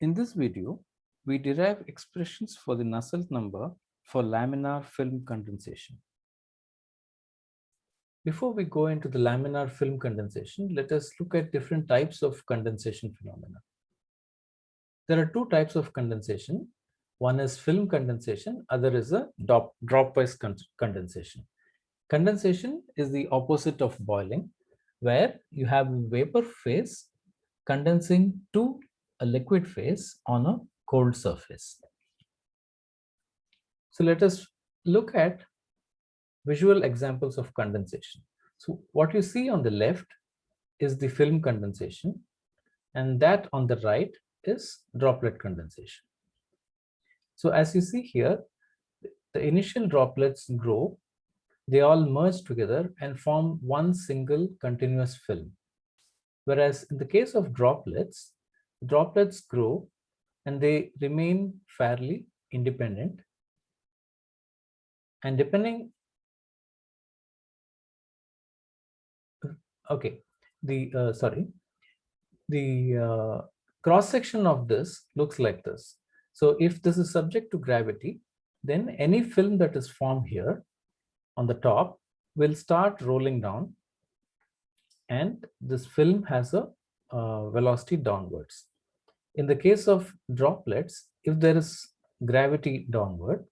In this video, we derive expressions for the Nusselt number for laminar film condensation. Before we go into the laminar film condensation, let us look at different types of condensation phenomena. There are two types of condensation. One is film condensation, other is a drop, dropwise condensation. Condensation is the opposite of boiling, where you have vapor phase condensing to a liquid phase on a cold surface. So let us look at visual examples of condensation. So what you see on the left is the film condensation and that on the right is droplet condensation. So as you see here, the initial droplets grow, they all merge together and form one single continuous film. Whereas in the case of droplets, droplets grow and they remain fairly independent. And depending, okay, the, uh, sorry, the uh, cross section of this looks like this. So if this is subject to gravity, then any film that is formed here on the top will start rolling down and this film has a uh, velocity downwards. In the case of droplets, if there is gravity downward,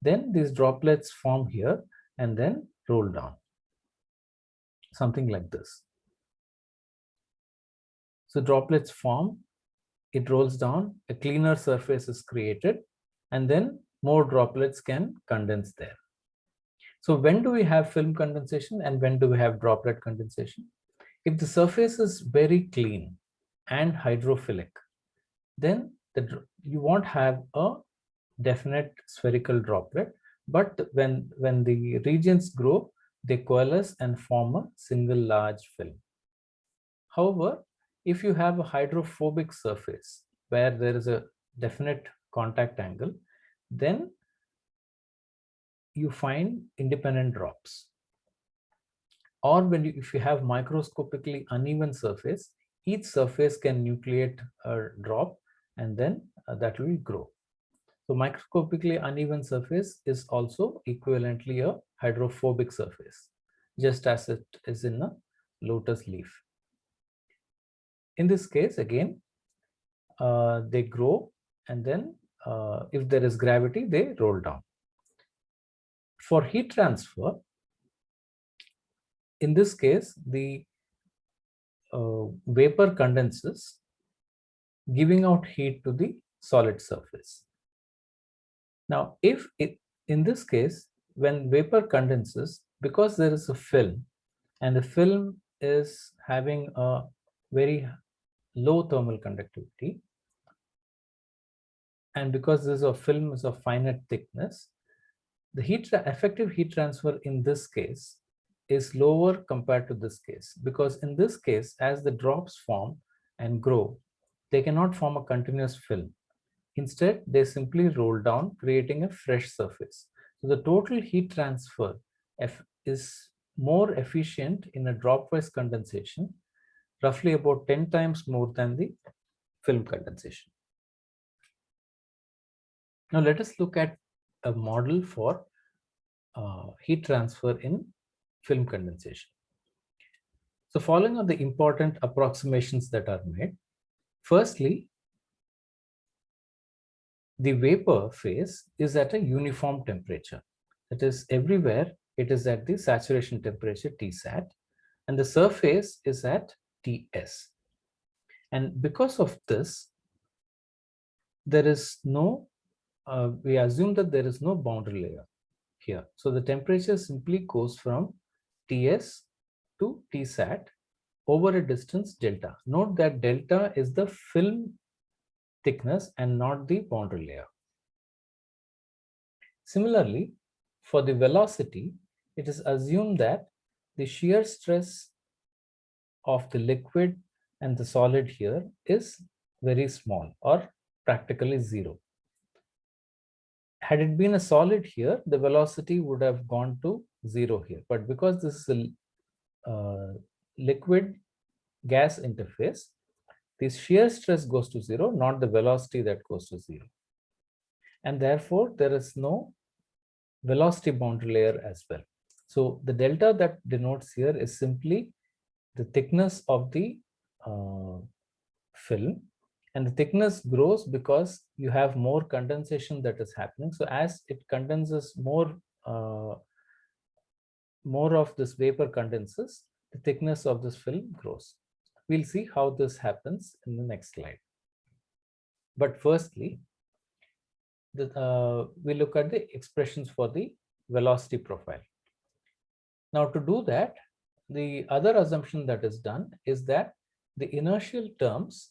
then these droplets form here and then roll down. Something like this. So droplets form, it rolls down, a cleaner surface is created, and then more droplets can condense there. So when do we have film condensation and when do we have droplet condensation? If the surface is very clean and hydrophilic, then the, you won't have a definite spherical droplet. But when, when the regions grow, they coalesce and form a single large film. However, if you have a hydrophobic surface where there is a definite contact angle, then you find independent drops or when you, if you have microscopically uneven surface, each surface can nucleate a drop and then uh, that will grow. So microscopically uneven surface is also equivalently a hydrophobic surface, just as it is in a lotus leaf. In this case, again, uh, they grow and then uh, if there is gravity, they roll down. For heat transfer, in this case, the uh, vapor condenses, giving out heat to the solid surface. Now, if it, in this case, when vapor condenses, because there is a film and the film is having a very low thermal conductivity, and because this is a film is of finite thickness, the heat effective heat transfer in this case is lower compared to this case because in this case as the drops form and grow they cannot form a continuous film. Instead they simply roll down creating a fresh surface. So the total heat transfer F is more efficient in a dropwise condensation roughly about 10 times more than the film condensation. Now let us look at a model for uh, heat transfer in film condensation. So following on the important approximations that are made, firstly, the vapor phase is at a uniform temperature. That is everywhere it is at the saturation temperature Tsat and the surface is at Ts. And because of this, there is no, uh, we assume that there is no boundary layer here. So the temperature simply goes from Ts to Tsat over a distance delta. Note that delta is the film thickness and not the boundary layer. Similarly, for the velocity, it is assumed that the shear stress of the liquid and the solid here is very small or practically zero. Had it been a solid here, the velocity would have gone to zero here. But because this is a uh, liquid gas interface, the shear stress goes to zero, not the velocity that goes to zero. And therefore, there is no velocity boundary layer as well. So the delta that denotes here is simply the thickness of the uh, film and the thickness grows because you have more condensation that is happening. So as it condenses more, uh, more of this vapor condenses, the thickness of this film grows. We'll see how this happens in the next slide. But firstly, the, uh, we look at the expressions for the velocity profile. Now to do that, the other assumption that is done is that the inertial terms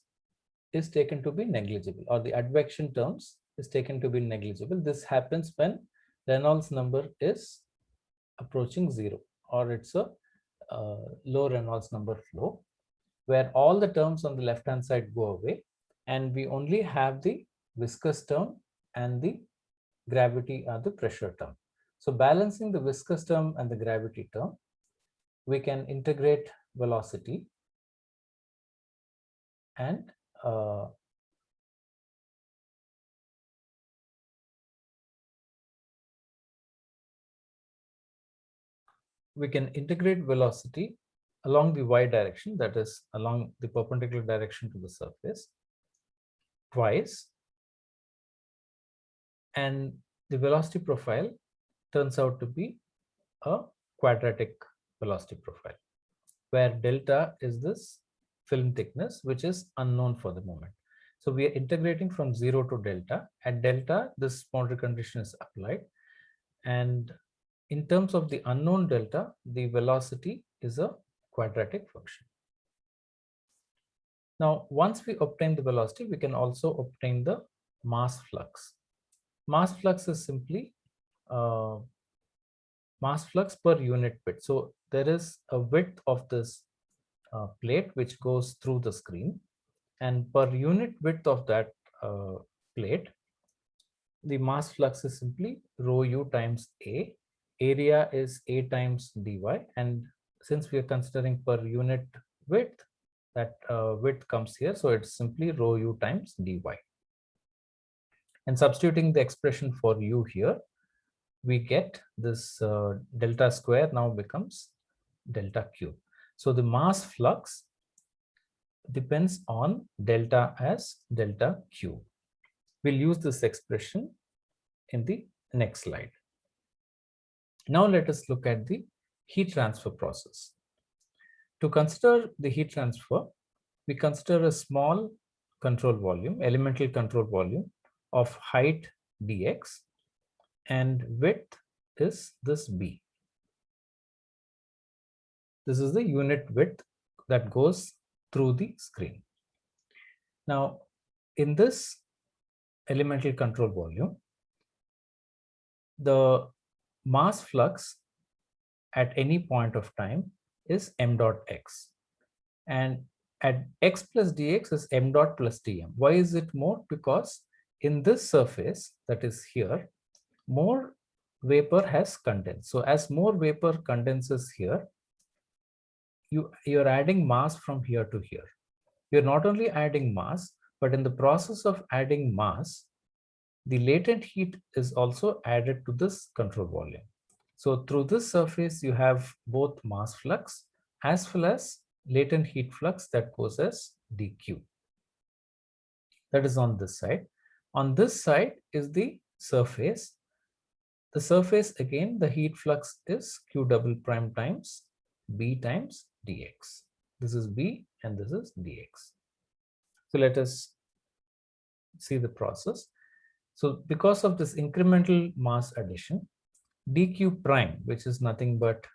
is taken to be negligible or the advection terms is taken to be negligible. This happens when Reynolds number is approaching zero or it's a low Reynolds number flow where all the terms on the left hand side go away and we only have the viscous term and the gravity or the pressure term. So balancing the viscous term and the gravity term, we can integrate velocity and uh, we can integrate velocity along the y direction, that is along the perpendicular direction to the surface twice. And the velocity profile turns out to be a quadratic velocity profile, where delta is this film thickness, which is unknown for the moment. So we are integrating from zero to delta. At delta, this boundary condition is applied. And in terms of the unknown delta, the velocity is a quadratic function. Now, once we obtain the velocity, we can also obtain the mass flux. Mass flux is simply uh, mass flux per unit width. So there is a width of this uh, plate which goes through the screen and per unit width of that uh, plate, the mass flux is simply rho u times A. Area is A times dy and since we are considering per unit width, that uh, width comes here. So it's simply rho u times dy. And substituting the expression for u here, we get this uh, delta square now becomes delta cube. So the mass flux depends on delta as delta cube. We'll use this expression in the next slide. Now let us look at the heat transfer process. To consider the heat transfer, we consider a small control volume, elemental control volume of height dx and width is this b. This is the unit width that goes through the screen. Now, in this elemental control volume, the mass flux at any point of time is m dot x and at x plus dx is m dot plus dm. Why is it more? Because in this surface that is here, more vapor has condensed. So as more vapor condenses here, you, you're adding mass from here to here. You're not only adding mass, but in the process of adding mass, the latent heat is also added to this control volume. So through this surface, you have both mass flux as well as latent heat flux that goes as dq. That is on this side. On this side is the surface. The surface again, the heat flux is q double prime times b times dx. This is b and this is dx. So let us see the process. So because of this incremental mass addition, dq prime, which is nothing but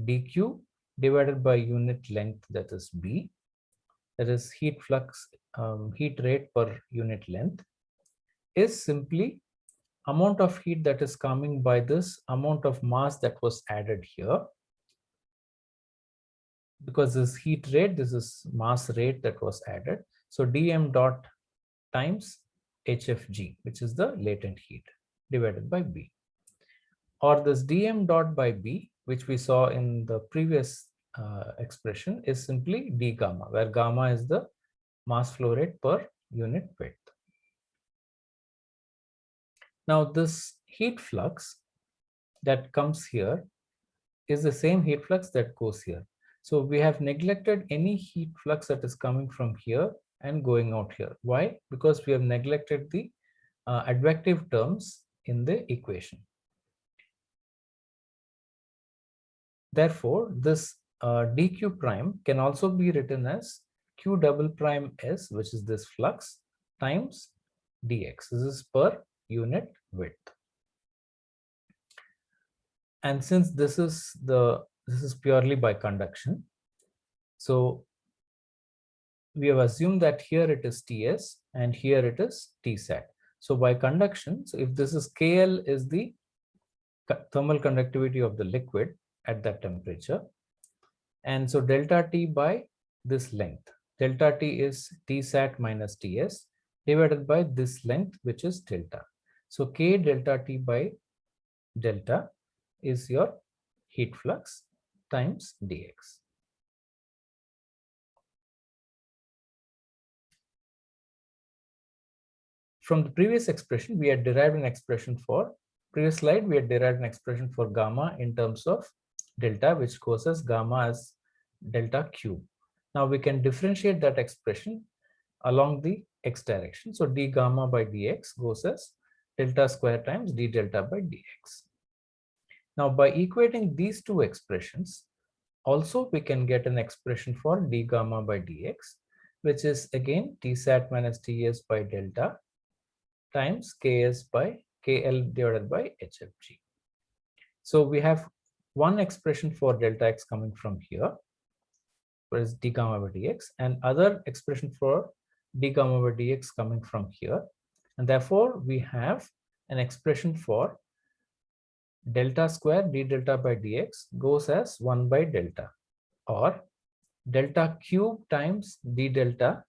dq divided by unit length, that is b, that is heat flux, um, heat rate per unit length, is simply amount of heat that is coming by this amount of mass that was added here. Because this heat rate, this is mass rate that was added. So dm dot times hfg, which is the latent heat divided by b or this dm dot by b, which we saw in the previous uh, expression is simply d gamma, where gamma is the mass flow rate per unit width. Now this heat flux that comes here is the same heat flux that goes here. So we have neglected any heat flux that is coming from here and going out here. Why? Because we have neglected the uh, advective terms in the equation. Therefore, this uh, dq prime can also be written as q double prime s, which is this flux, times dx. This is per unit width. And since this is the this is purely by conduction, so we have assumed that here it is Ts and here it is Tsat. So by conduction, so if this is KL is the thermal conductivity of the liquid at that temperature. And so delta T by this length. Delta T is Tsat minus Ts divided by this length, which is delta. So K delta T by delta is your heat flux times dx. From the previous expression, we had derived an expression for, previous slide, we had derived an expression for gamma in terms of delta, which goes as gamma as delta cube. Now we can differentiate that expression along the x direction. So d gamma by dx goes as delta square times d delta by dx. Now by equating these two expressions, also we can get an expression for d gamma by dx, which is again tsat minus ts by delta times ks by kl divided by hfg. So we have one expression for delta x coming from here, whereas d gamma by dx, and other expression for d gamma by dx coming from here. And therefore, we have an expression for delta square d delta by dx goes as 1 by delta or delta cube times d delta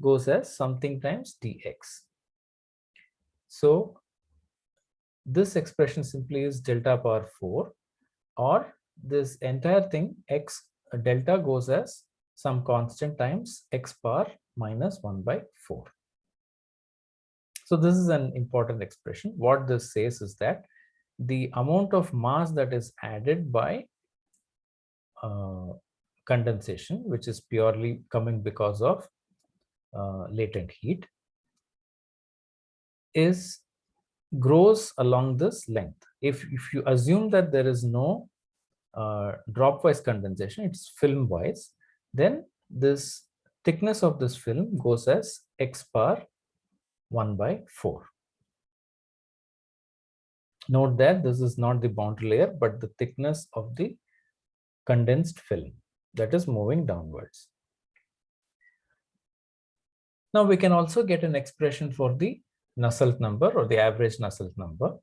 goes as something times dx. So this expression simply is delta power 4 or this entire thing x delta goes as some constant times x power minus 1 by 4. So this is an important expression. What this says is that the amount of mass that is added by uh, condensation, which is purely coming because of uh, latent heat, is grows along this length. If, if you assume that there is no uh, dropwise condensation, it's film-wise, then this thickness of this film goes as x bar 1 by 4. Note that this is not the boundary layer, but the thickness of the condensed film that is moving downwards. Now we can also get an expression for the Nusselt number or the average Nusselt number.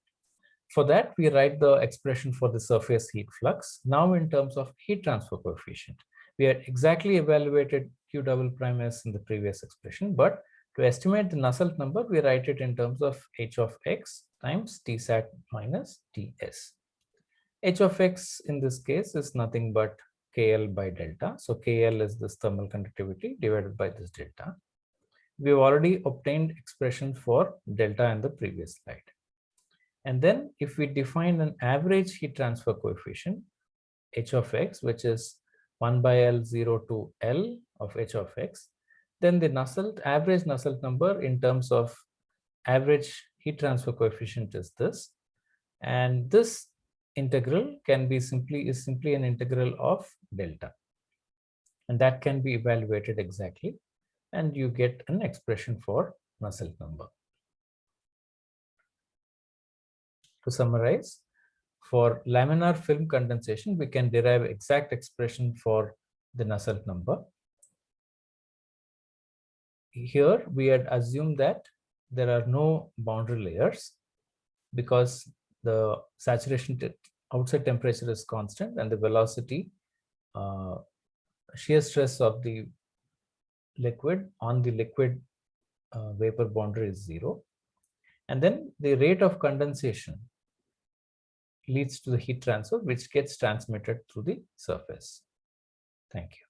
For that, we write the expression for the surface heat flux. Now in terms of heat transfer coefficient, we had exactly evaluated Q double prime S in the previous expression, but to estimate the Nusselt number, we write it in terms of h of x times tsat minus ts. h of x in this case is nothing but kl by delta. So kl is this thermal conductivity divided by this delta. We've already obtained expression for delta in the previous slide. And then if we define an average heat transfer coefficient, h of x, which is 1 by L 0 to L of h of x, then the Nusselt average Nusselt number in terms of average heat transfer coefficient is this. And this integral can be simply is simply an integral of delta. And that can be evaluated exactly. And you get an expression for Nusselt number. To summarize, for laminar film condensation, we can derive exact expression for the Nusselt number here we had assumed that there are no boundary layers because the saturation outside temperature is constant and the velocity uh, shear stress of the liquid on the liquid uh, vapor boundary is zero. And then the rate of condensation leads to the heat transfer which gets transmitted through the surface. Thank you